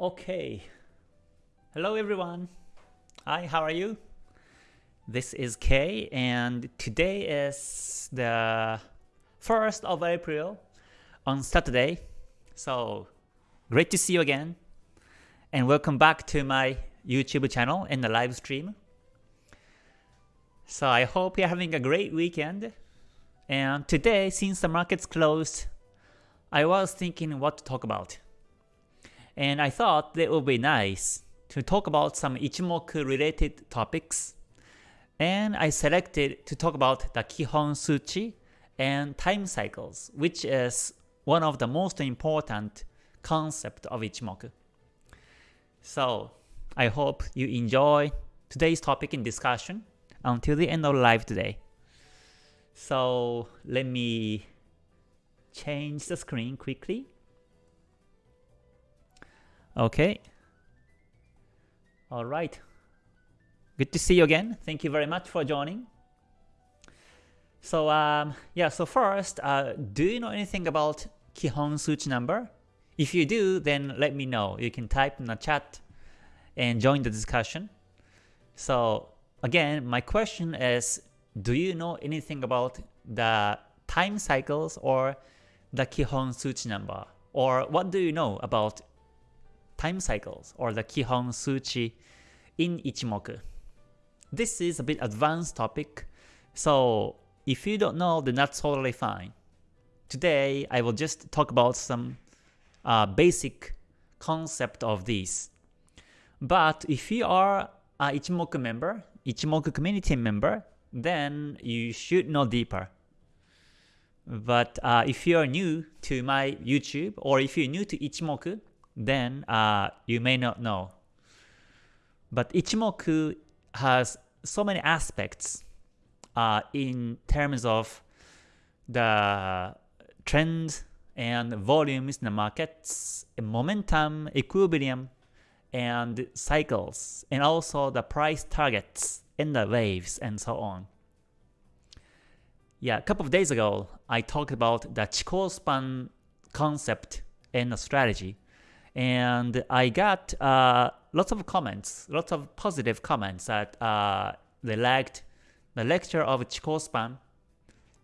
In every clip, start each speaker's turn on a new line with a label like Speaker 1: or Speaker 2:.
Speaker 1: Okay. Hello everyone. Hi, how are you? This is Kay and today is the 1st of April on Saturday. So great to see you again and welcome back to my YouTube channel and the live stream. So I hope you're having a great weekend. And today, since the market's closed, I was thinking what to talk about and I thought it would be nice to talk about some Ichimoku related topics, and I selected to talk about the Kihon Suchi and time cycles, which is one of the most important concept of Ichimoku. So I hope you enjoy today's topic in discussion until the end of live today. So let me change the screen quickly. Okay. All right. Good to see you again. Thank you very much for joining. So um, yeah, so first, uh, do you know anything about Kihon Suchi number? If you do, then let me know. You can type in the chat and join the discussion. So again, my question is, do you know anything about the time cycles or the Kihon Suchi number? Or what do you know about time cycles or the Kihon Suchi in Ichimoku. This is a bit advanced topic, so if you don't know, then that's totally fine. Today, I will just talk about some uh, basic concept of these. But if you are a Ichimoku member, Ichimoku community member, then you should know deeper. But uh, if you are new to my YouTube or if you're new to Ichimoku, then uh, you may not know. But Ichimoku has so many aspects uh, in terms of the trends and volumes in the markets, momentum, equilibrium, and cycles, and also the price targets and the waves and so on. Yeah, a couple of days ago, I talked about the Chikou span concept and the strategy and I got uh, lots of comments, lots of positive comments that uh, they liked the lecture of Chikou span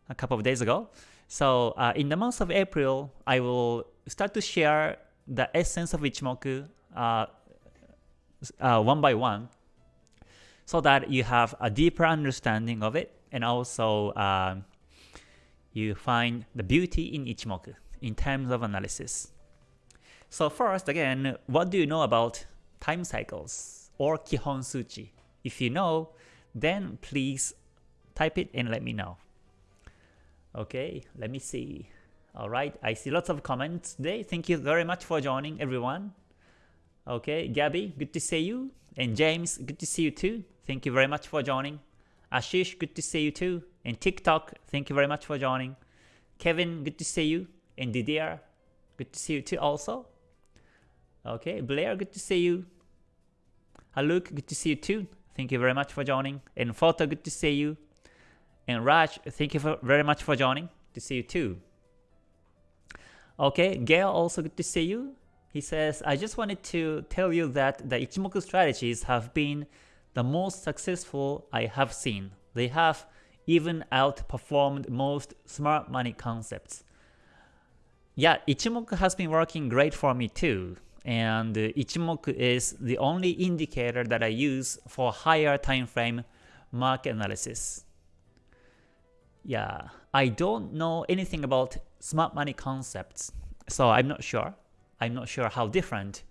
Speaker 1: a couple of days ago. So uh, in the month of April, I will start to share the essence of Ichimoku uh, uh, one by one so that you have a deeper understanding of it and also uh, you find the beauty in Ichimoku in terms of analysis. So first, again, what do you know about time cycles or Kihon Suchi? If you know, then please type it and let me know. Okay, let me see. Alright, I see lots of comments today. Thank you very much for joining everyone. Okay, Gabby, good to see you. And James, good to see you too. Thank you very much for joining. Ashish, good to see you too. And TikTok, thank you very much for joining. Kevin, good to see you. And Didier, good to see you too also. Okay, Blair, good to see you. Haluk, good to see you too. Thank you very much for joining. And Photo, good to see you. And Raj, thank you for, very much for joining. To see you too. Okay, Gail, also good to see you. He says, I just wanted to tell you that the Ichimoku strategies have been the most successful I have seen. They have even outperformed most smart money concepts. Yeah, Ichimoku has been working great for me too and Ichimoku is the only indicator that I use for higher time frame market analysis. Yeah, I don't know anything about smart money concepts, so I'm not sure. I'm not sure how different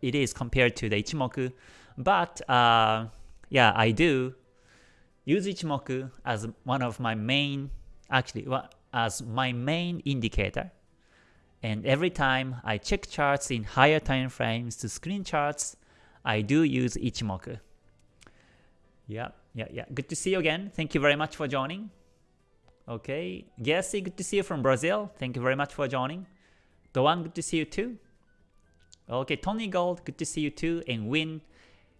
Speaker 1: it is compared to the Ichimoku, but uh, yeah, I do use Ichimoku as one of my main, actually, as my main indicator and every time I check charts in higher time frames to screen charts, I do use Ichimoku. Yeah, yeah, yeah. Good to see you again. Thank you very much for joining. Okay, Jesse, good to see you from Brazil. Thank you very much for joining. Doan, good to see you too. Okay, Tony Gold, good to see you too. And Win,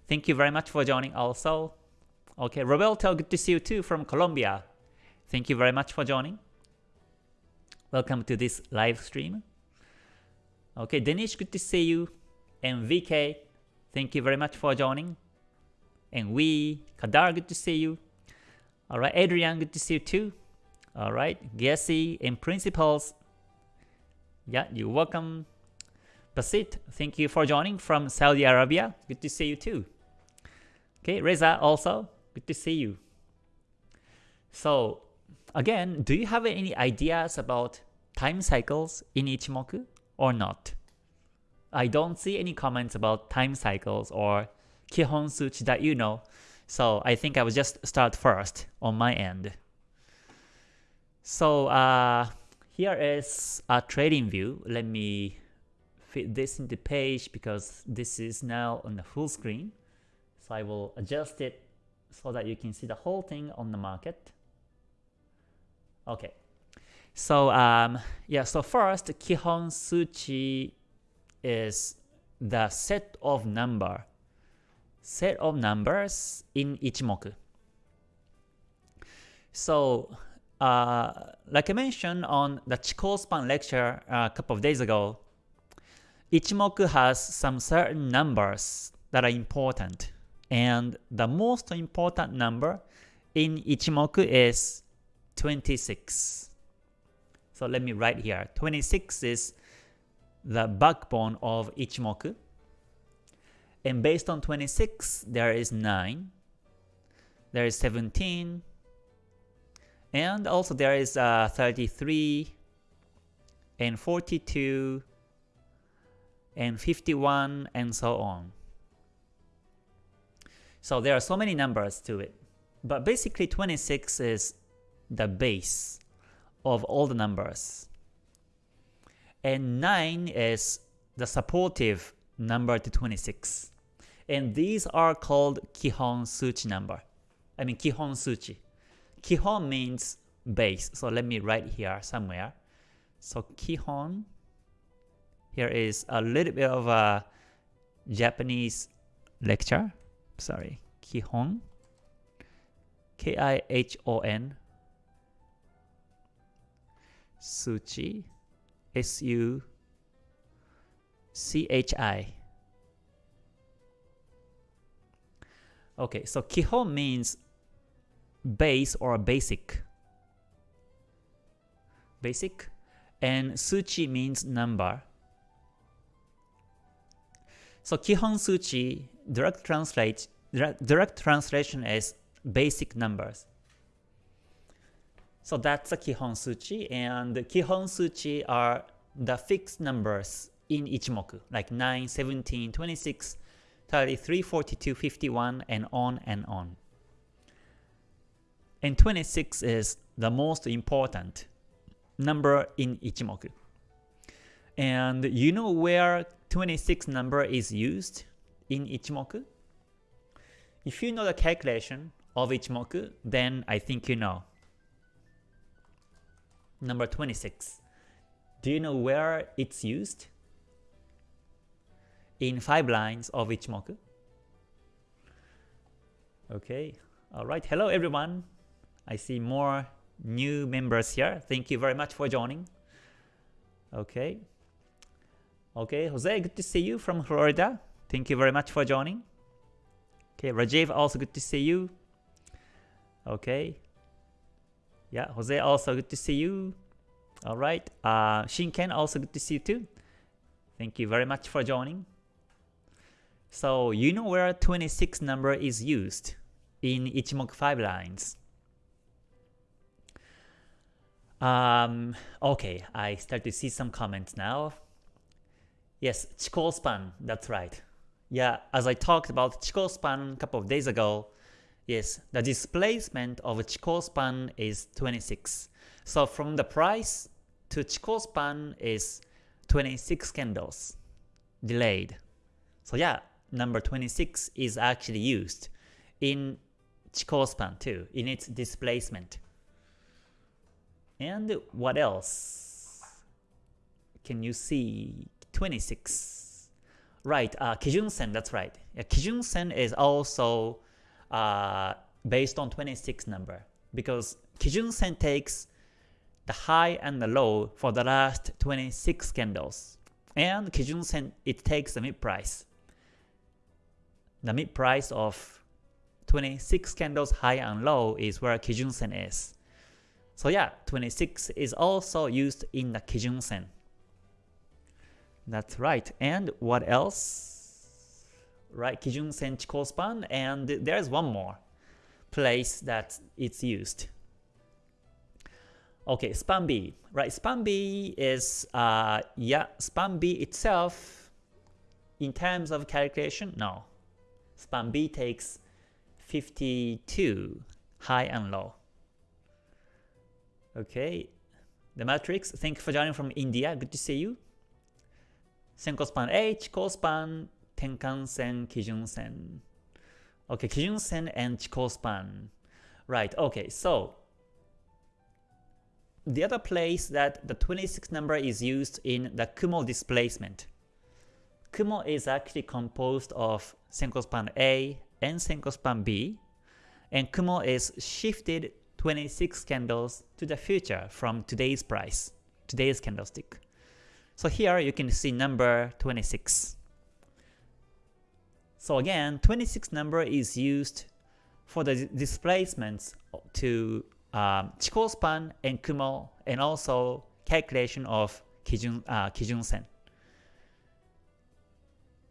Speaker 1: thank you very much for joining also. Okay, Roberto, good to see you too from Colombia. Thank you very much for joining. Welcome to this live stream. Okay, Danish, good to see you. And VK, thank you very much for joining. And we, Kadar, good to see you. Alright, Adrian, good to see you too. Alright, Gessie and Principles. Yeah, you're welcome. Basit, thank you for joining from Saudi Arabia. Good to see you too. Okay, Reza also, good to see you. So again, do you have any ideas about time cycles in Ichimoku or not? I don't see any comments about time cycles or Kihon Suchi that you know, so I think I will just start first on my end. So uh, here is a trading view. Let me fit this into the page because this is now on the full screen. So I will adjust it so that you can see the whole thing on the market. Okay. So um, yeah, so first Kihon Suchi is the set of number set of numbers in Ichimoku. So uh, like I mentioned on the Chikou span lecture a couple of days ago, Ichimoku has some certain numbers that are important. And the most important number in Ichimoku is 26. So let me write here. 26 is the backbone of Ichimoku. And based on 26, there is 9, there is 17, and also there is uh, 33, and 42, and 51, and so on. So there are so many numbers to it. But basically 26 is the base of all the numbers. And 9 is the supportive number to 26. And these are called Kihon Suchi number. I mean Kihon Suchi. Kihon means base. So let me write here somewhere. So Kihon, here is a little bit of a Japanese lecture. Sorry, Kihon. K-I-H-O-N. Suchi. S-U-C-H-I. Okay, so Kihon means base or basic. Basic. And Suchi means number. So Kihon Suchi direct translate direct, direct translation is basic numbers. So that's a Kihon Suchi and Kihon Suchi are the fixed numbers in Ichimoku like 9, 17, 26, 33, 42, 51, and on and on. And 26 is the most important number in Ichimoku. And you know where 26 number is used in Ichimoku? If you know the calculation of Ichimoku, then I think you know. Number 26. Do you know where it's used? in 5 lines of Ichimoku. Okay, alright, hello everyone. I see more new members here. Thank you very much for joining. Okay. Okay, Jose, good to see you from Florida. Thank you very much for joining. Okay, Rajiv, also good to see you. Okay. Yeah, Jose, also good to see you. Alright, uh, Shinken, also good to see you too. Thank you very much for joining. So you know where 26 number is used in Ichimoku 5 lines. Um, okay, I start to see some comments now. Yes, Chikou span, that's right. Yeah, as I talked about Chikou span a couple of days ago, yes, the displacement of Chikou span is 26. So from the price to Chikou span is 26 candles delayed. So yeah, number 26 is actually used in Chikou span too, in its displacement. And what else can you see? 26. Right, uh, Kijun Sen, that's right. Yeah, Kijun Sen is also uh, based on 26 number because Kijun Sen takes the high and the low for the last 26 candles And Kijun Sen, it takes the mid price. The mid price of 26 candles high and low is where Kijun Sen is. So yeah, 26 is also used in the Kijun Sen. That's right. And what else? Right, Kijun Sen Chikou span, and there's one more place that it's used. Okay, span B. Right, span B is, uh, yeah, span B itself, in terms of calculation, no. Span B takes 52, high and low. Okay, the matrix, thank you for joining from India, good to see you. Senko span H, Chikou span, Tenkan sen, Kijun sen. Okay, Kijun sen and Chikou span. Right, okay, so the other place that the 26 number is used in the Kumo displacement. Kumo is actually composed of Senko span A and Senko span B, and Kumo is shifted 26 candles to the future from today's price, today's candlestick. So here you can see number 26. So again, 26 number is used for the displacements to um, Chikou span and Kumo and also calculation of Kijun, uh, Kijun Sen.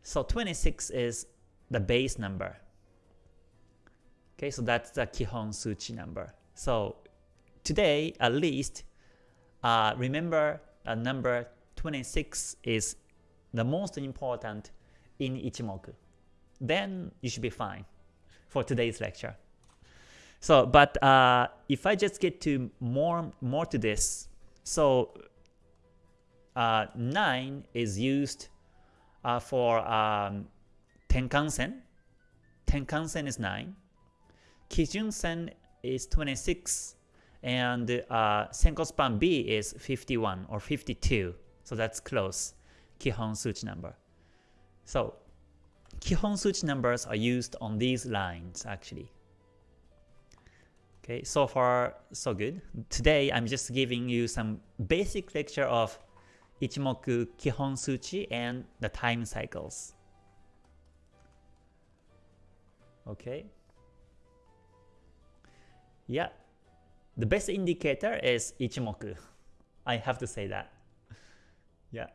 Speaker 1: So 26 is the base number. Okay, so that's the Kihon Suchi number. So today, at least, uh, remember uh, number 26 is the most important in Ichimoku. Then you should be fine for today's lecture. So, but uh, if I just get to more more to this, so uh, 9 is used uh, for um, Tenkan-sen. Tenkan-sen is 9. Kijun-sen is 26. And uh, Senko span B is 51 or 52. So that's close. Kihon Suchi number. So Kihon Suchi numbers are used on these lines actually. Okay, so far so good. Today I'm just giving you some basic lecture of Ichimoku Kihon Suchi and the time cycles. Okay. Yeah, the best indicator is Ichimoku. I have to say that. Yeah.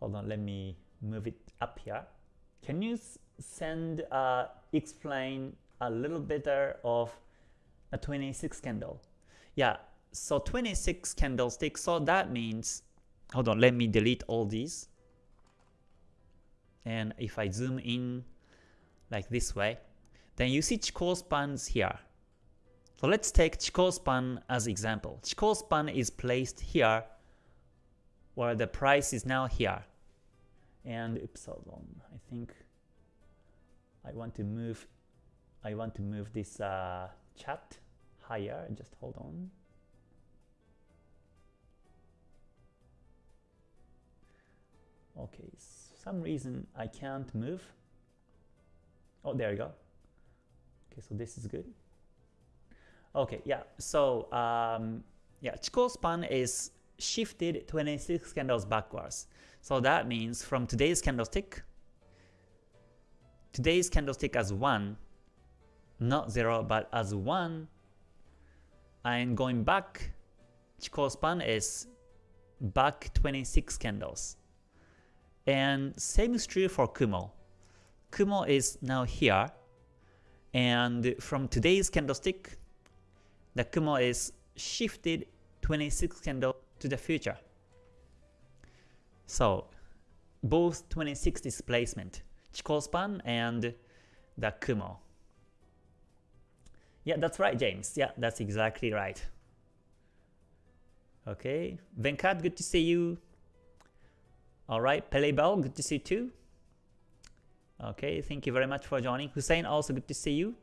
Speaker 1: Hold on, let me move it up here. Can you send, uh, explain a little better of a 26 candle. Yeah, so 26 candlesticks, so that means, hold on, let me delete all these. And if I zoom in like this way, then you see Chikou spans here. So let's take Chikou span as example. Chikou span is placed here where the price is now here. And oops, hold on. I think I want to move I want to move this uh, chat higher. Just hold on. Okay, some reason I can't move. Oh, there you go. Okay, so this is good. Okay, yeah, so um, yeah, Chikou span is shifted 26 candles backwards. So that means from today's candlestick, today's candlestick as 1, not 0, but as 1, and going back, Chikou span is back 26 candles. And same is true for Kumo. Kumo is now here, and from today's candlestick, the Kumo is shifted 26 candle to the future. So both 26 displacement, Chikou span and the Kumo. Yeah, that's right, James. Yeah, that's exactly right. Okay, Venkat, good to see you. Alright, Pelebel, good to see you too. Okay, thank you very much for joining. Hussein, also good to see you.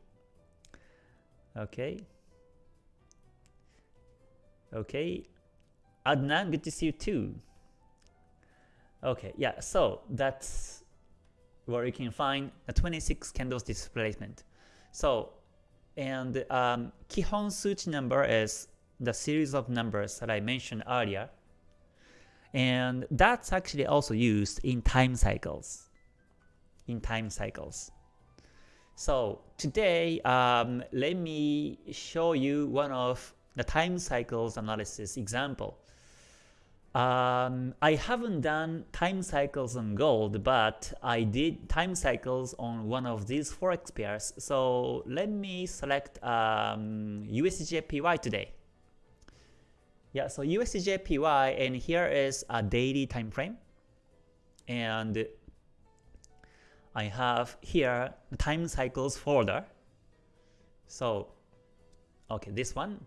Speaker 1: Okay. Okay. Adnan, good to see you too. Okay, yeah, so that's where you can find a 26 candles displacement. So and um, Kihon Suchi number is the series of numbers that I mentioned earlier. And that's actually also used in time cycles. In time cycles. So today, um, let me show you one of the time cycles analysis example. Um, I haven't done time cycles on gold, but I did time cycles on one of these forex pairs. So let me select um, USDJPY today. Yeah, so USDJPY, and here is a daily time frame. And I have here the time cycles folder. So, okay, this one.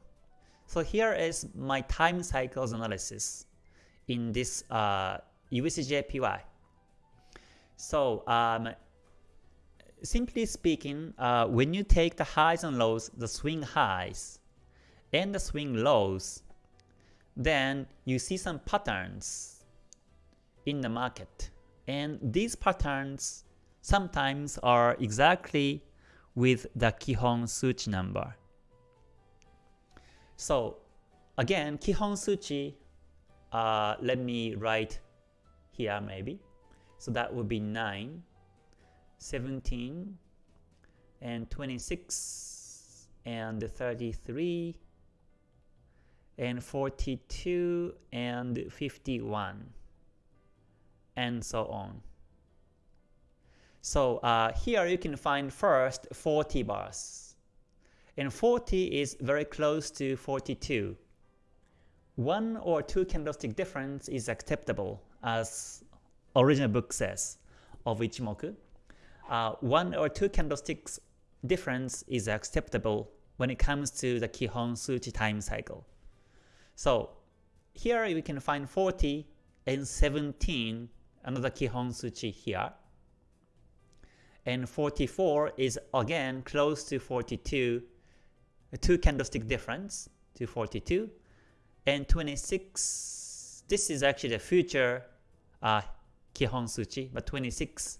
Speaker 1: So here is my time cycles analysis in this uh. So um, simply speaking, uh, when you take the highs and lows, the swing highs and the swing lows, then you see some patterns in the market. And these patterns sometimes are exactly with the Kihon Suchi number. So again, Kihon Suchi, uh, let me write here maybe. So that would be 9, 17, and 26, and 33, and 42, and 51, and so on. So uh, here you can find first 40 bars. And 40 is very close to 42. One or two candlestick difference is acceptable as original book says of Ichimoku. Uh, one or two candlesticks difference is acceptable when it comes to the Kihon Suchi time cycle. So here we can find 40 and 17, another Kihon Suchi here and 44 is again close to 42, two candlestick difference to 42, and 26, this is actually the future uh, Kihon Suchi, but 26,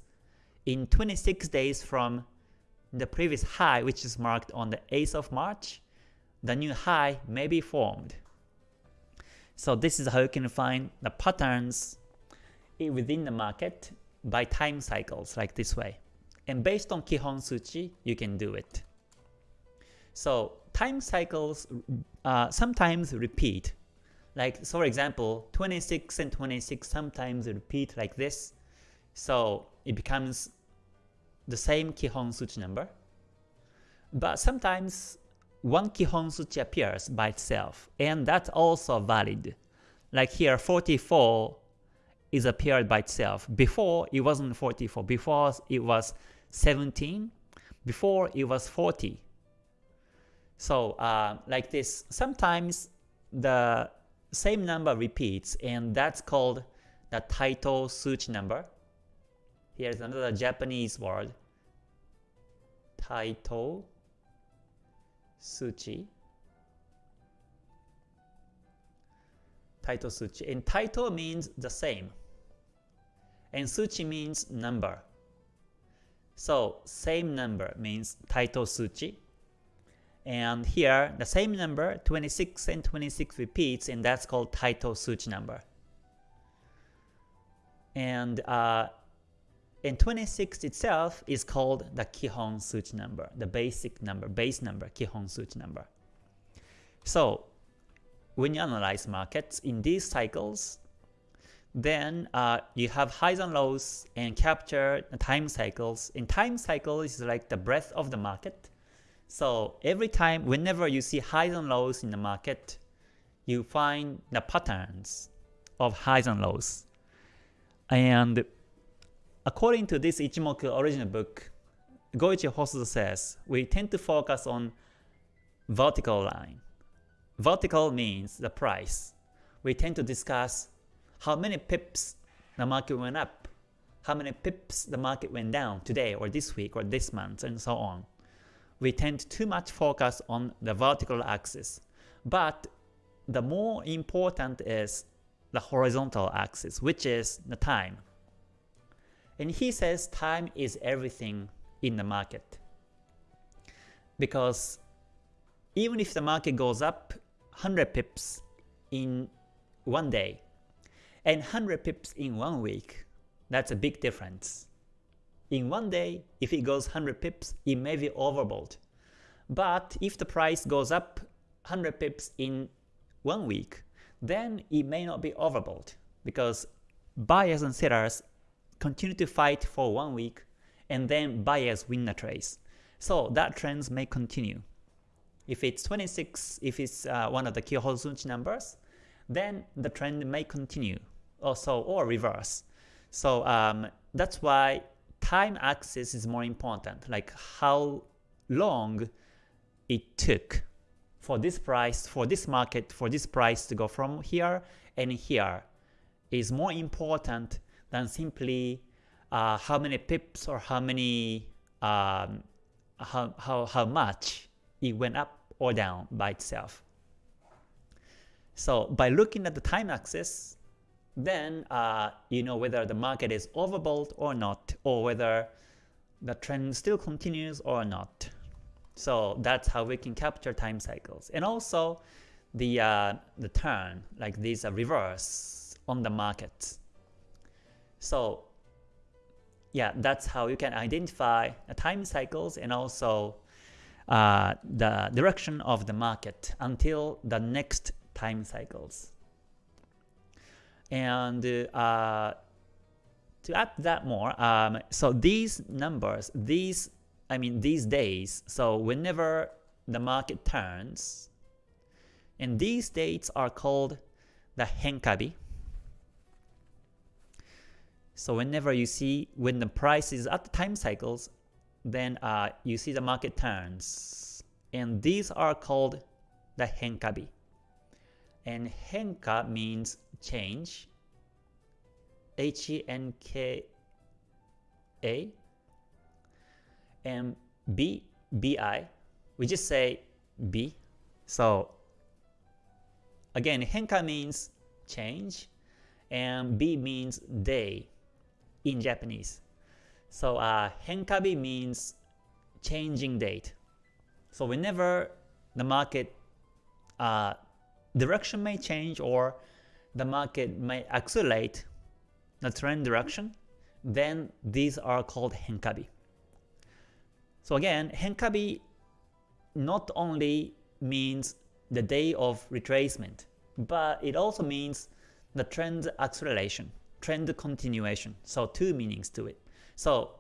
Speaker 1: in 26 days from the previous high which is marked on the 8th of March, the new high may be formed. So this is how you can find the patterns within the market by time cycles like this way. And based on Kihon Suchi, you can do it. So time cycles uh, sometimes repeat. Like, so for example, 26 and 26 sometimes repeat like this. So it becomes the same Kihon Suchi number. But sometimes one Kihon Suchi appears by itself, and that's also valid. Like here, 44 is appeared by itself. Before, it wasn't 44. Before, it was 17. Before it was 40. So uh, like this, sometimes the same number repeats and that's called the Taito Suchi number. Here's another Japanese word. Taito Suchi. Taito Suchi. And Taito means the same. And Suchi means number. So same number means Taito Suchi. And here, the same number, 26 and 26 repeats, and that's called Taito Suchi number. And uh, and 26 itself is called the Kihon Suchi number, the basic number, base number, Kihon Suchi number. So when you analyze markets in these cycles, then uh, you have highs and lows and capture the time cycles. In time cycle is like the breadth of the market. So every time, whenever you see highs and lows in the market, you find the patterns of highs and lows. And according to this Ichimoku original book, Goichi Hosoda says, we tend to focus on vertical line. Vertical means the price. We tend to discuss how many pips the market went up, how many pips the market went down today or this week or this month and so on. We tend to too much focus on the vertical axis. But the more important is the horizontal axis, which is the time. And he says time is everything in the market. Because even if the market goes up 100 pips in one day, And 100 pips in one week, that's a big difference. In one day, if it goes 100 pips, it may be overbought. But if the price goes up 100 pips in one week, then it may not be overbought because buyers and sellers continue to fight for one week and then buyers win the trade. So that trend may continue. If it's 26, if it's uh, one of the Kihon Suchi numbers, then the trend may continue also or reverse. So um, that's why time axis is more important, like how long it took for this price, for this market, for this price to go from here and here is more important than simply uh, how many pips or how many um, how, how, how much it went up or down by itself. So by looking at the time axis, then uh, you know whether the market is overbought or not, or whether the trend still continues or not. So that's how we can capture time cycles. And also the, uh, the turn, like these reverse on the market. So yeah, that's how you can identify the time cycles and also uh, the direction of the market until the next time cycles. And uh, to add that more, um, so these numbers, these I mean these days, so whenever the market turns, and these dates are called the henkabi. So whenever you see when the price is at the time cycles, then uh, you see the market turns. And these are called the henkabi. And henka means change. H-E-N-K-A. And B, B-I. We just say B. So again, henka means change. And B means day in Japanese. So uh, henkabi means changing date. So whenever the market uh, direction may change or the market may accelerate the trend direction, then these are called henkabi. So again, henkabi not only means the day of retracement, but it also means the trend acceleration, trend continuation. So two meanings to it. So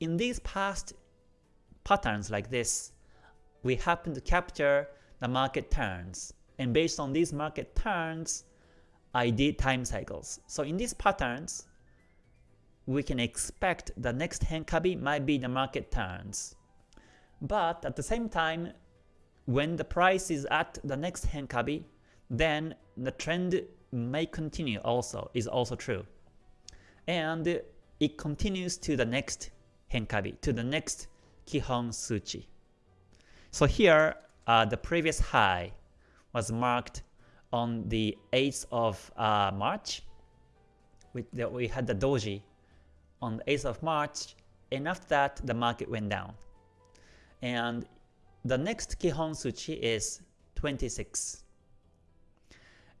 Speaker 1: in these past patterns like this, we happen to capture the market turns. And based on these market turns, I did time cycles. So in these patterns, we can expect the next Henkabi might be the market turns. But at the same time, when the price is at the next Henkabi, then the trend may continue also, is also true. And it continues to the next Henkabi, to the next Kihon Suchi. So here, uh, the previous high was marked on the 8th of uh, March. We, we had the doji on the 8th of March, and after that, the market went down. And the next Kihon Suchi is 26.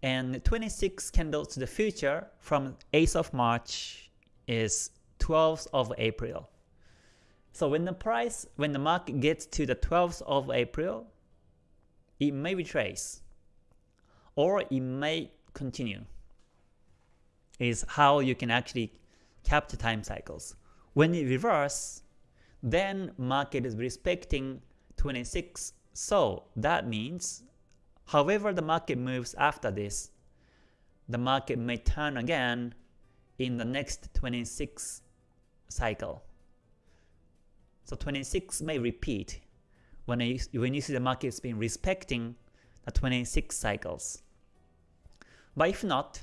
Speaker 1: And 26 candles to the future from 8th of March is 12th of April. So when the price, when the market gets to the 12th of April, it may retrace or it may continue is how you can actually capture time cycles. When it reverse, then market is respecting 26. So that means however the market moves after this, the market may turn again in the next 26 cycle. So 26 may repeat when you, when you see the market has been respecting the 26 cycles. But if not,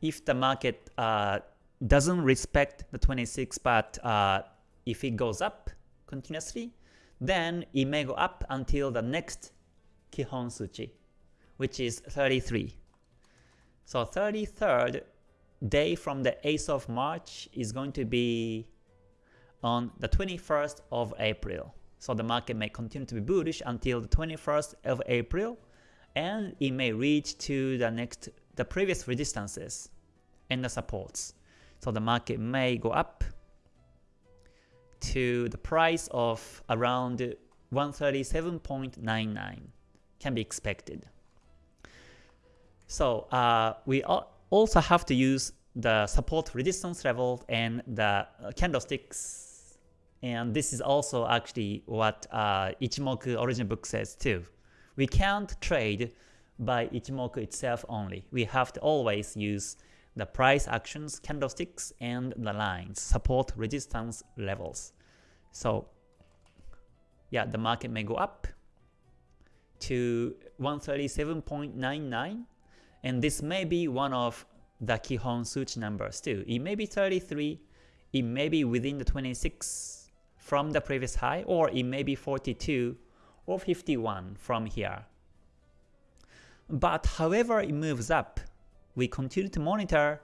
Speaker 1: if the market uh, doesn't respect the 26 but uh, if it goes up continuously, then it may go up until the next Kihon Suchi, which is 33. So 33rd day from the 8th of March is going to be on the 21st of April. So the market may continue to be bullish until the 21st of April, and it may reach to the next the previous resistances and the supports. So the market may go up to the price of around 137.99 can be expected. So uh, we also have to use the support resistance level and the candlesticks and this is also actually what uh, Ichimoku origin book says too. We can't trade by Ichimoku itself only. We have to always use the price actions, candlesticks, and the lines, support resistance levels. So yeah, the market may go up to 137.99 and this may be one of the Kihon Suchi numbers too. It may be 33, it may be within the 26 from the previous high, or it may be 42 or 51 from here. But however it moves up, we continue to monitor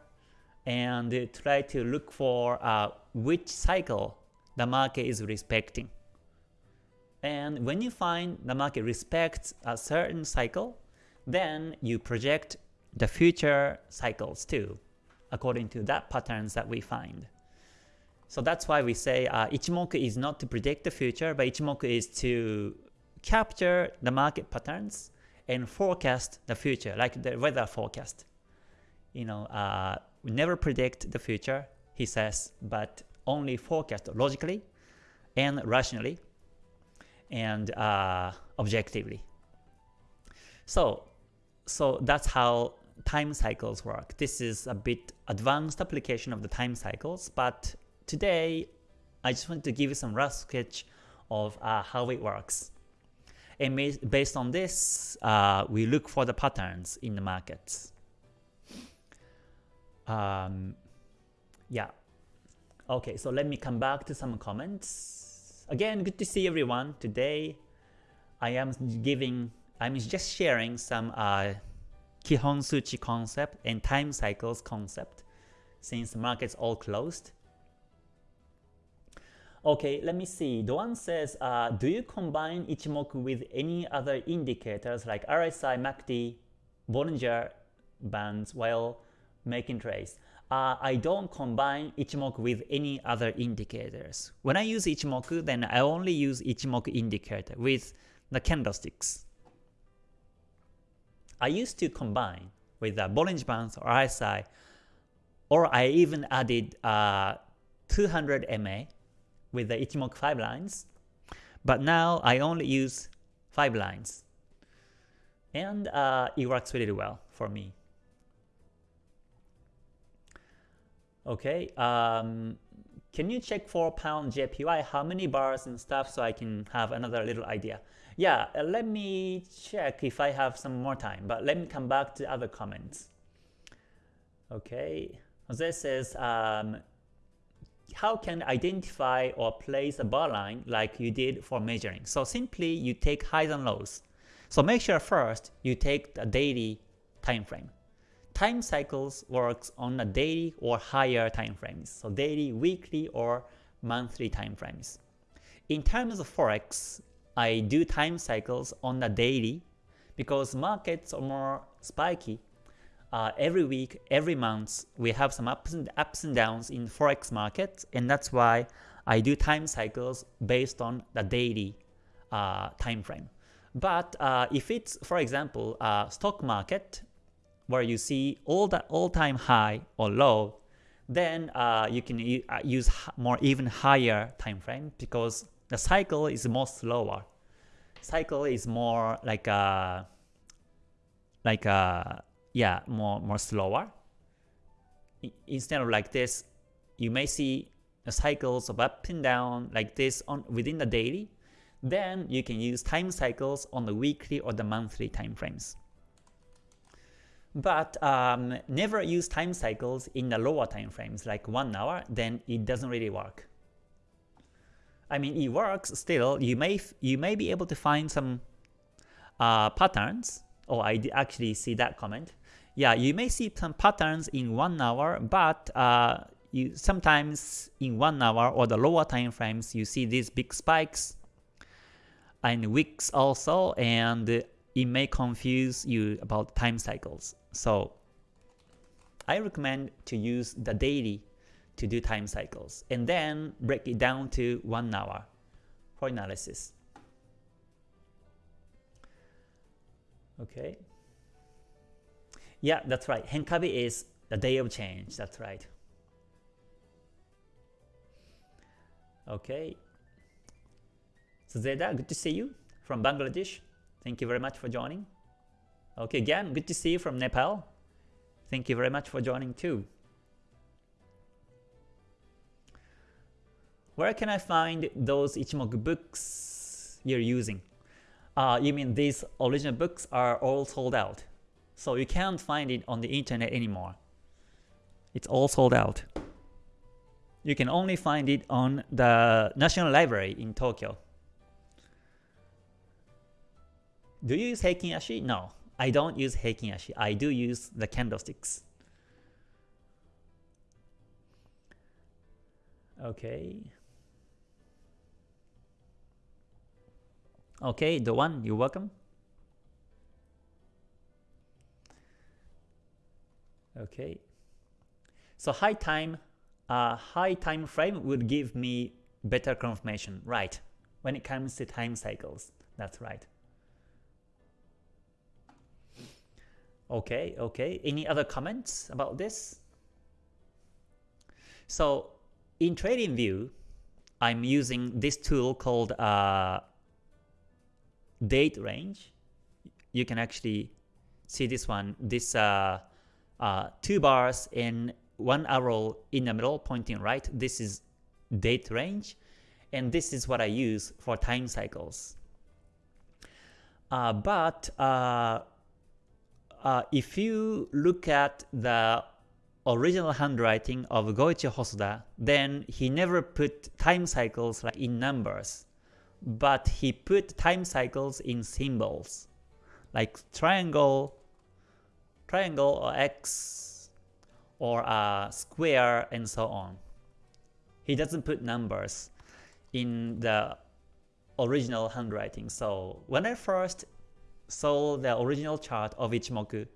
Speaker 1: and try to look for uh, which cycle the market is respecting. And when you find the market respects a certain cycle, then you project the future cycles too, according to that patterns that we find. So that's why we say uh, Ichimoku is not to predict the future, but Ichimoku is to capture the market patterns and forecast the future, like the weather forecast. You know, uh, we never predict the future, he says, but only forecast logically and rationally and uh, objectively. So, so that's how time cycles work. This is a bit advanced application of the time cycles, but today I just want to give you some rough sketch of uh, how it works. And based on this, uh, we look for the patterns in the markets. Um, yeah. Okay, so let me come back to some comments. Again, good to see everyone. Today, I am giving, I'm just sharing some uh, Kihon Suchi concept and time cycles concept since the market's all closed. Okay, let me see. Doan says, uh, do you combine Ichimoku with any other indicators like RSI, MACD, Bollinger Bands while making trades? Uh, I don't combine Ichimoku with any other indicators. When I use Ichimoku, then I only use Ichimoku indicator with the candlesticks. I used to combine with the Bollinger Bands or RSI, or I even added uh, 200 MA with the Ichimoku 5 lines, but now I only use 5 lines. And uh, it works really well for me. Okay, um, can you check for pound JPY how many bars and stuff so I can have another little idea? Yeah, uh, let me check if I have some more time, but let me come back to other comments. Okay, Jose says, um, how can identify or place a bar line like you did for measuring? So simply you take highs and lows. So make sure first you take the daily time frame. Time cycles works on a daily or higher time frames. So daily, weekly, or monthly time frames. In terms of Forex, I do time cycles on the daily because markets are more spiky uh, every week, every month, we have some ups and, ups and downs in forex market, and that's why I do time cycles based on the daily uh, time frame. But uh, if it's, for example, stock market where you see all the all-time high or low, then uh, you can uh, use more even higher time frame because the cycle is more slower. Cycle is more like a like a yeah, more, more slower. Instead of like this, you may see cycles of up and down like this on within the daily. Then you can use time cycles on the weekly or the monthly time frames. But um, never use time cycles in the lower time frames like 1 hour, then it doesn't really work. I mean, it works still. You may you may be able to find some uh, patterns. Oh, I actually see that comment yeah, you may see some patterns in one hour, but uh, you sometimes in one hour or the lower time frames, you see these big spikes and wicks also, and it may confuse you about time cycles. So I recommend to use the daily to do time cycles, and then break it down to 1 hour for analysis. Okay. Yeah, that's right. Henkabi is the day of change. That's right. Okay. So Zeda, good to see you from Bangladesh. Thank you very much for joining. Okay, again, good to see you from Nepal. Thank you very much for joining too. Where can I find those Ichimoku books you're using? Uh, you mean these original books are all sold out. So you can't find it on the internet anymore. It's all sold out. You can only find it on the National Library in Tokyo. Do you use Heikin Ashi? No, I don't use Heikin Ashi. I do use the candlesticks. Okay. Okay, the one, you're welcome. Okay. So high time, uh, high time frame would give me better confirmation, right? When it comes to time cycles, that's right. Okay, okay. Any other comments about this? So in TradingView, I'm using this tool called uh, Date Range. You can actually see this one, this uh, uh, two bars and one arrow in the middle pointing right. This is date range, and this is what I use for time cycles. Uh, but uh, uh, if you look at the original handwriting of Goichi Hosoda, then he never put time cycles like in numbers, but he put time cycles in symbols, like triangle, triangle or x, or a square, and so on. He doesn't put numbers in the original handwriting. So when I first saw the original chart of Ichimoku,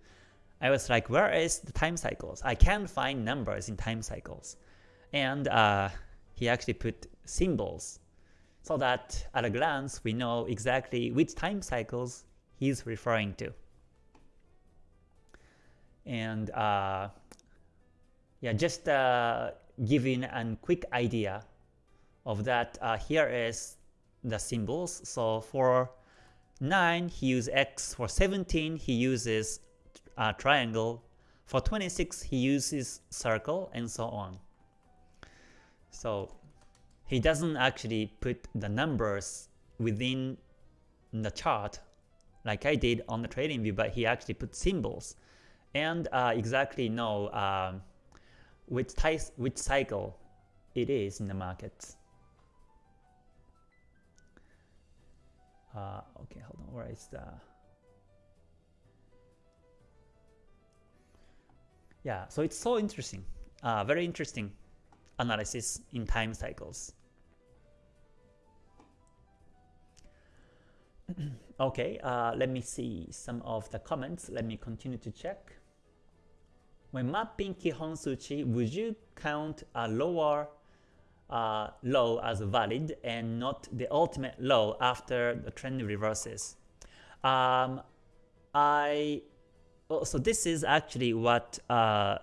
Speaker 1: I was like, where is the time cycles? I can't find numbers in time cycles. And uh, he actually put symbols so that at a glance we know exactly which time cycles he's referring to. And uh, yeah, just uh, giving a quick idea of that, uh, here is the symbols. So for 9 he uses X, for 17 he uses a triangle, for 26 he uses circle, and so on. So he doesn't actually put the numbers within the chart like I did on the trading view, but he actually put symbols and uh, exactly know um, which, which cycle it is in the market. Uh, okay, hold on, where is the... Yeah, so it's so interesting, uh, very interesting analysis in time cycles. okay, uh, let me see some of the comments. Let me continue to check. When mapping Kihon Suchi, would you count a lower uh, low as valid and not the ultimate low after the trend reverses. Um, I oh, so this is actually what uh,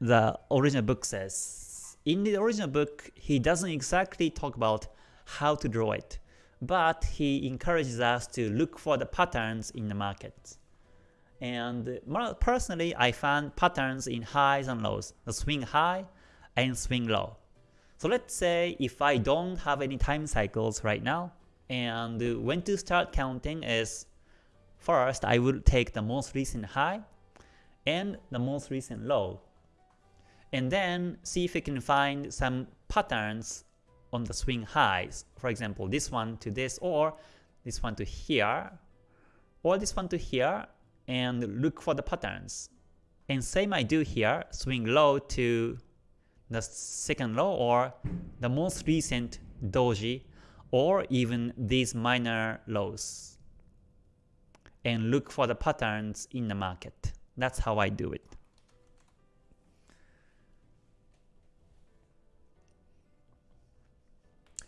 Speaker 1: the original book says. In the original book, he doesn't exactly talk about how to draw it, but he encourages us to look for the patterns in the market. And personally, I found patterns in highs and lows, the swing high and swing low. So let's say if I don't have any time cycles right now, and when to start counting is first I will take the most recent high and the most recent low, and then see if we can find some patterns on the swing highs. For example, this one to this, or this one to here, or this one to here, and look for the patterns. And same I do here, swing low to the second low or the most recent doji or even these minor lows and look for the patterns in the market. That's how I do it.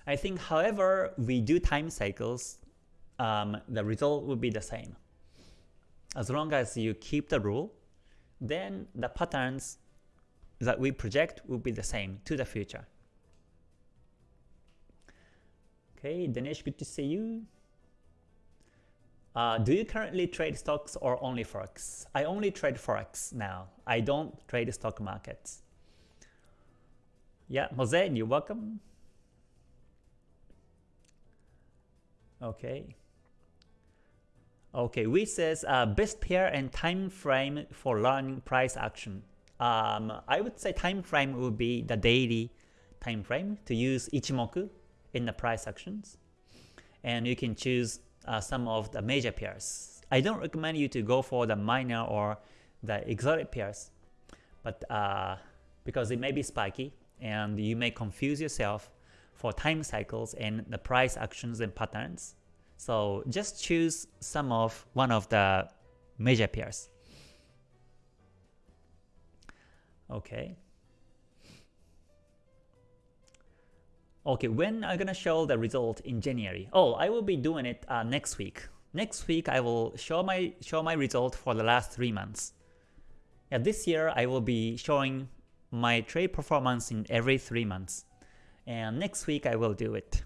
Speaker 1: I think however we do time cycles, um, the result will be the same. As long as you keep the rule, then the patterns that we project will be the same to the future. Okay, Dinesh, good to see you. Uh, do you currently trade stocks or only forex? I only trade forex now. I don't trade stock markets. Yeah, Jose, you're welcome. Okay. Okay, we says uh, best pair and time frame for learning price action. Um, I would say time frame would be the daily time frame to use Ichimoku in the price actions. And you can choose uh, some of the major pairs. I don't recommend you to go for the minor or the exotic pairs, but uh, because it may be spiky and you may confuse yourself for time cycles and the price actions and patterns. So just choose some of one of the major pairs. Okay. Okay, when I'm gonna show the result in January? Oh, I will be doing it uh, next week. Next week I will show my show my result for the last three months. Yeah, this year I will be showing my trade performance in every three months, and next week I will do it.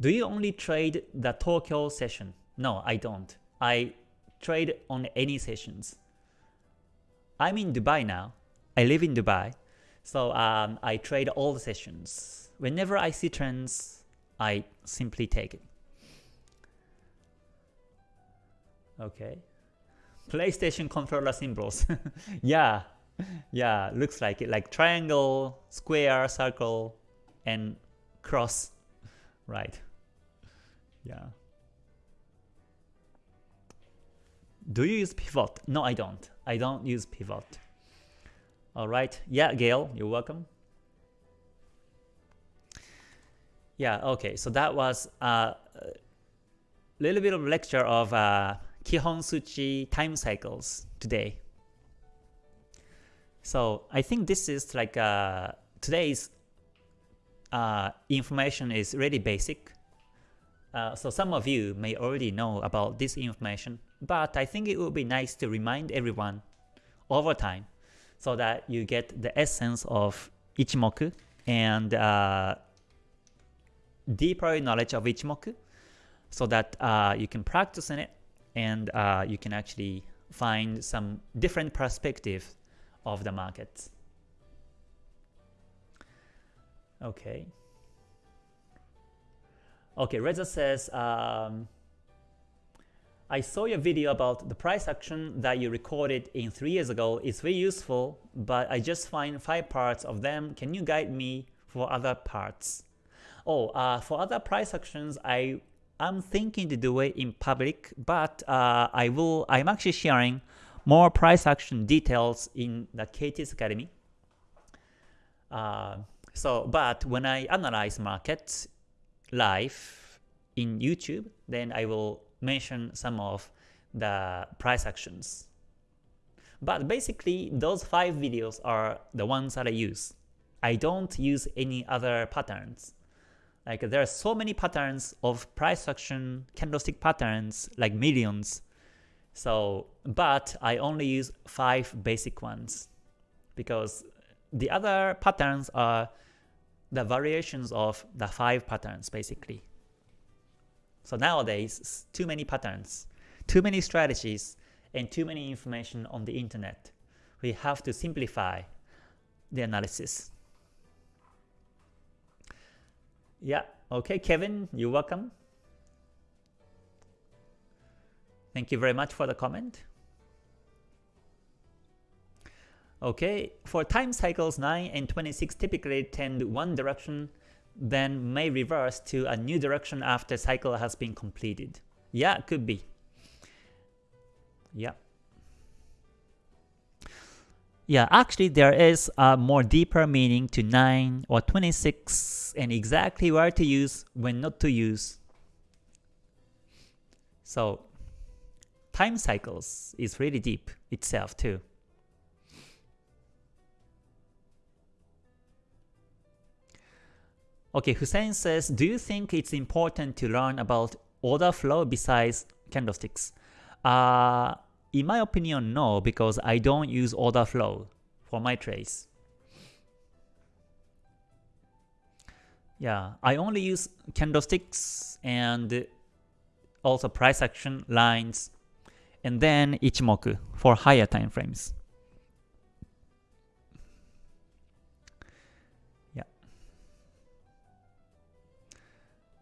Speaker 1: Do you only trade the Tokyo session? No, I don't. I trade on any sessions. I'm in Dubai now. I live in Dubai. So um, I trade all the sessions. Whenever I see trends, I simply take it. Okay. PlayStation controller symbols. yeah, yeah, looks like it. Like triangle, square, circle, and cross. Right. Yeah. Do you use pivot? No, I don't. I don't use pivot. All right. Yeah, Gail, you're welcome. Yeah, okay. So that was a little bit of lecture of uh, Kihon Suchi time cycles today. So I think this is like uh, today's uh, information is really basic. Uh, so some of you may already know about this information, but I think it would be nice to remind everyone over time so that you get the essence of Ichimoku and uh, deeper knowledge of Ichimoku so that uh, you can practice in it and uh, you can actually find some different perspective of the market. Okay. Okay, Reza says, um, I saw your video about the price action that you recorded in 3 years ago. It's very useful, but I just find 5 parts of them. Can you guide me for other parts? Oh, uh, for other price actions, I am thinking to do it in public, but uh, I will. I'm actually sharing more price action details in the KT's Academy. Uh, so, but when I analyze markets, live in YouTube, then I will mention some of the price actions. But basically, those five videos are the ones that I use. I don't use any other patterns. Like there are so many patterns of price action, candlestick patterns, like millions. So, but I only use five basic ones because the other patterns are the variations of the five patterns basically. So nowadays, too many patterns, too many strategies, and too many information on the internet. We have to simplify the analysis. Yeah, okay, Kevin, you're welcome. Thank you very much for the comment. Okay, for time cycles 9 and 26 typically tend one direction, then may reverse to a new direction after cycle has been completed. Yeah, could be. Yeah. Yeah, actually there is a more deeper meaning to 9 or 26 and exactly where to use, when not to use. So time cycles is really deep itself too. Okay, Hussein says, do you think it's important to learn about order flow besides candlesticks? Uh, in my opinion, no, because I don't use order flow for my trades. Yeah, I only use candlesticks and also price action lines and then Ichimoku for higher time frames. Yeah.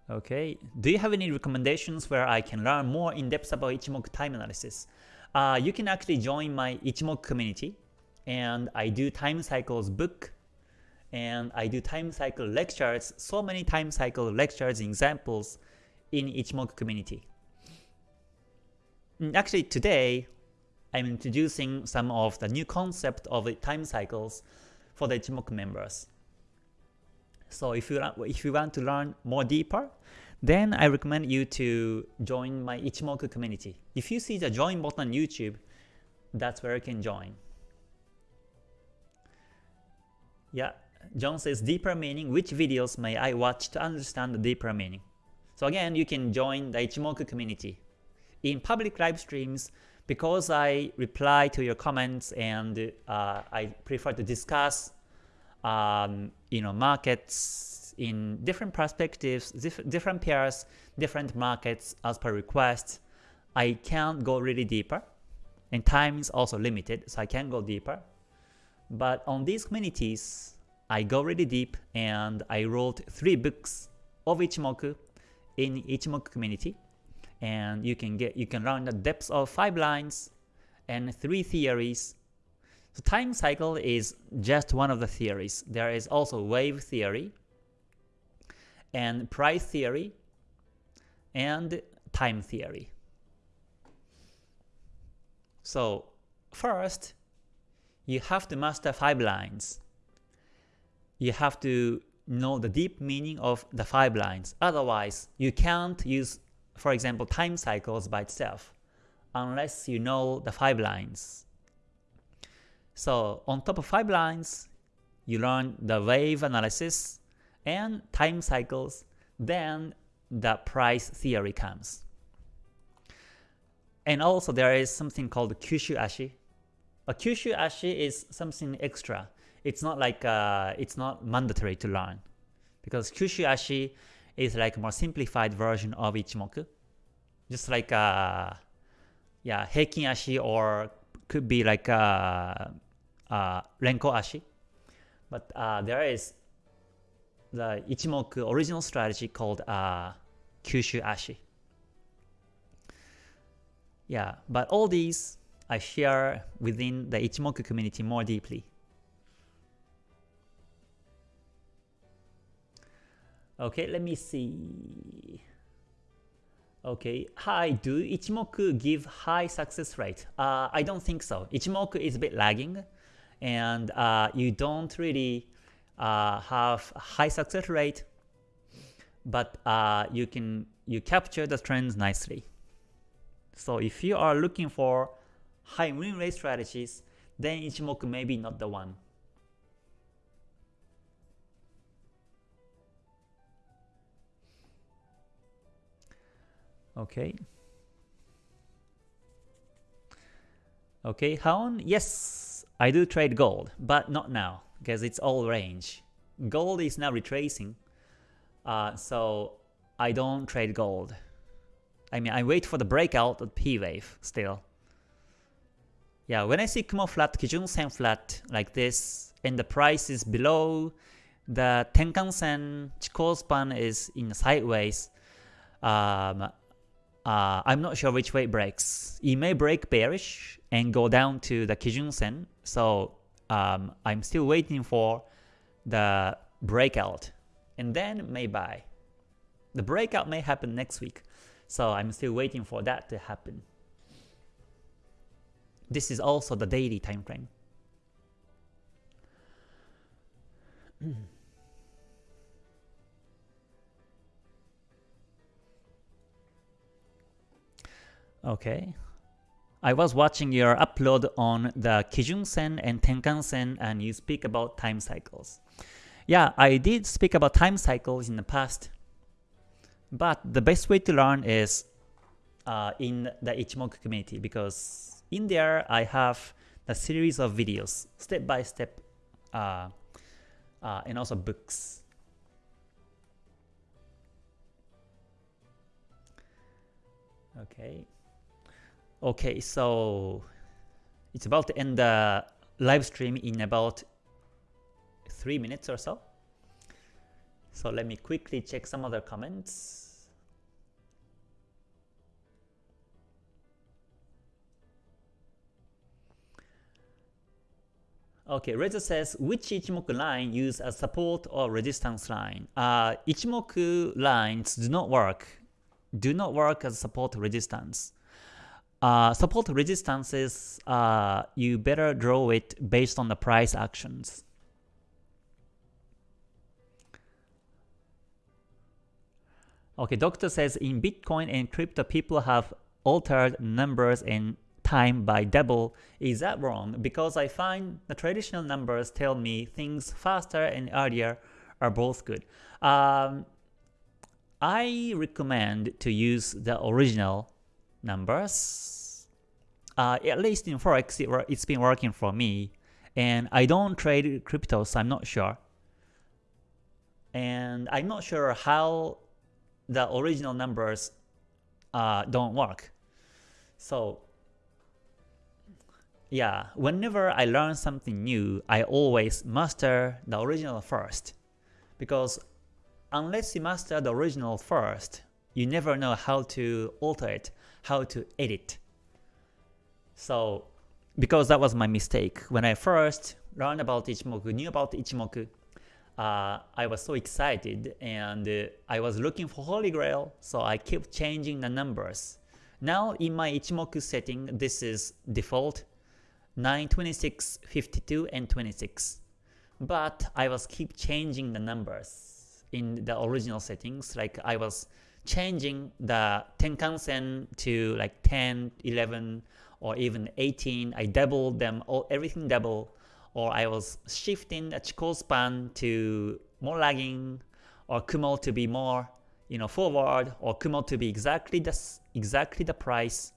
Speaker 1: Okay, do you have any recommendations where I can learn more in depth about Ichimoku time analysis? Uh, you can actually join my Ichimoku community, and I do time cycles book, and I do time cycle lectures, so many time cycle lectures examples in Ichimoku community. And actually today, I'm introducing some of the new concept of the time cycles for the Ichimoku members. So if you, if you want to learn more deeper, then I recommend you to join my Ichimoku community. If you see the join button on YouTube, that's where you can join. Yeah, John says deeper meaning, which videos may I watch to understand the deeper meaning? So again, you can join the Ichimoku community. In public live streams, because I reply to your comments and uh, I prefer to discuss um, you know, markets in different perspectives, diff different pairs, different markets as per request. I can't go really deeper, and time is also limited, so I can't go deeper. But on these communities, I go really deep, and I wrote three books of Ichimoku in Ichimoku community, and you can get you can learn the depths of five lines and three theories the time cycle is just one of the theories. There is also wave theory, and price theory, and time theory. So first, you have to master five lines. You have to know the deep meaning of the five lines. Otherwise, you can't use, for example, time cycles by itself unless you know the five lines. So on top of 5 lines, you learn the wave analysis and time cycles, then the price theory comes. And also there is something called Kyushu Ashi. A Kyushu Ashi is something extra. It's not like uh, it's not mandatory to learn because Kyushu Ashi is like a more simplified version of Ichimoku. Just like uh, yeah, Heikin Ashi or could be like uh, uh, Renko Ashi. But uh, there is the Ichimoku original strategy called uh, Kyushu Ashi. Yeah, but all these I share within the Ichimoku community more deeply. Okay, let me see. Okay, hi, do Ichimoku give high success rate? Uh, I don't think so. Ichimoku is a bit lagging and uh, you don't really uh, have high success rate, but uh, you can you capture the trends nicely. So if you are looking for high win rate strategies, then Ichimoku may be not the one. Okay. Okay, Haon, yes, I do trade gold, but not now, because it's all range. Gold is now retracing, uh, so I don't trade gold. I mean, I wait for the breakout of P wave still. Yeah, when I see Kumo flat, Kijun Sen flat like this, and the price is below the Tenkan Sen, Chikou span is in sideways, um, uh, I'm not sure which way it breaks. It may break bearish and go down to the Kijun Sen, so um, I'm still waiting for the breakout and then may buy. The breakout may happen next week, so I'm still waiting for that to happen. This is also the daily time frame. okay, I was watching your upload on the Kijun Sen and Tenkan Sen and you speak about time cycles. Yeah, I did speak about time cycles in the past, but the best way to learn is uh, in the Ichimoku community because in there I have a series of videos, step by step, uh, uh, and also books. Okay. Okay, so it's about to end the live stream in about 3 minutes or so. So let me quickly check some other comments. Okay, Reza says, which Ichimoku line use as support or resistance line? Uh, Ichimoku lines do not work, do not work as support resistance. Uh, support resistances, uh, you better draw it based on the price actions. Okay, doctor says in Bitcoin and crypto people have altered numbers and time by double. Is that wrong? Because I find the traditional numbers tell me things faster and earlier are both good. Um, I recommend to use the original numbers. Uh, at least in Forex, it, it's been working for me. And I don't trade crypto, so I'm not sure. And I'm not sure how the original numbers uh, don't work. So yeah, whenever I learn something new, I always master the original first. Because unless you master the original first, you never know how to alter it, how to edit. So because that was my mistake. When I first learned about Ichimoku, knew about Ichimoku, uh, I was so excited and uh, I was looking for Holy Grail, so I kept changing the numbers. Now in my Ichimoku setting, this is default 9, 26, 52, and 26. But I was keep changing the numbers in the original settings, like I was changing the Tenkan-sen to like 10, 11, or even 18. I doubled them, all, everything double or I was shifting the Chikou span to more lagging, or Kumo to be more you know forward, or Kumo to be exactly the exactly the price.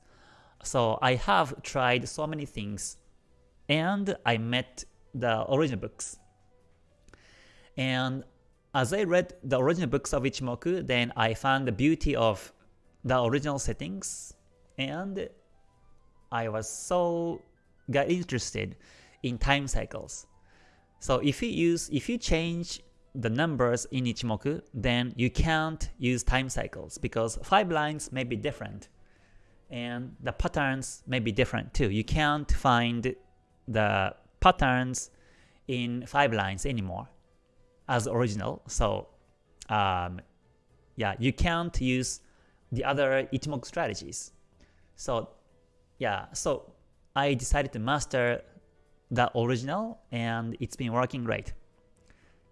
Speaker 1: So I have tried so many things, and I met the original books. And as I read the original books of Ichimoku, then I found the beauty of the original settings, and I was so got interested in time cycles. So if you use if you change the numbers in Ichimoku, then you can't use time cycles because five lines may be different and the patterns may be different too. You can't find the patterns in five lines anymore as original. So um, yeah, you can't use the other Ichimoku strategies. So yeah, so I decided to master the original and it's been working great.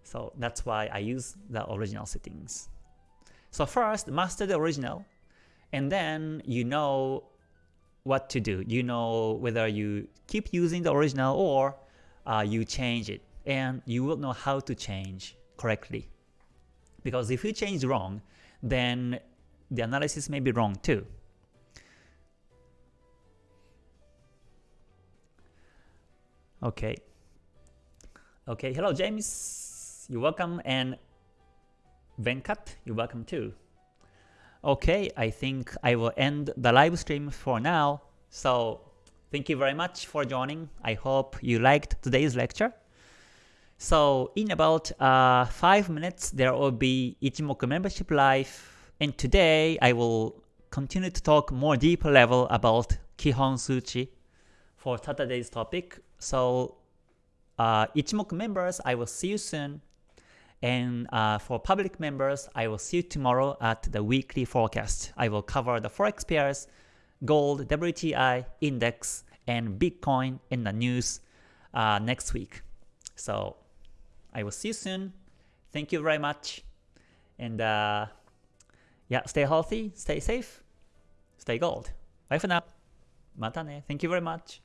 Speaker 1: So that's why I use the original settings. So first, master the original, and then you know what to do. You know whether you keep using the original or uh, you change it, and you will know how to change correctly. Because if you change wrong, then the analysis may be wrong too. Okay. Okay, hello James, you're welcome, and Venkat, you're welcome too. Okay, I think I will end the live stream for now. So thank you very much for joining. I hope you liked today's lecture. So in about uh, 5 minutes there will be Ichimoku membership live and today I will continue to talk more deeper level about Kihon Suchi for Saturday's topic so uh, Ichimoku members, I will see you soon. And uh, for public members, I will see you tomorrow at the weekly forecast. I will cover the forex pairs, gold, WTI, index, and Bitcoin in the news uh, next week. So I will see you soon. Thank you very much. And uh, yeah, stay healthy, stay safe, stay gold. Bye for now. Mata ne. Thank you very much.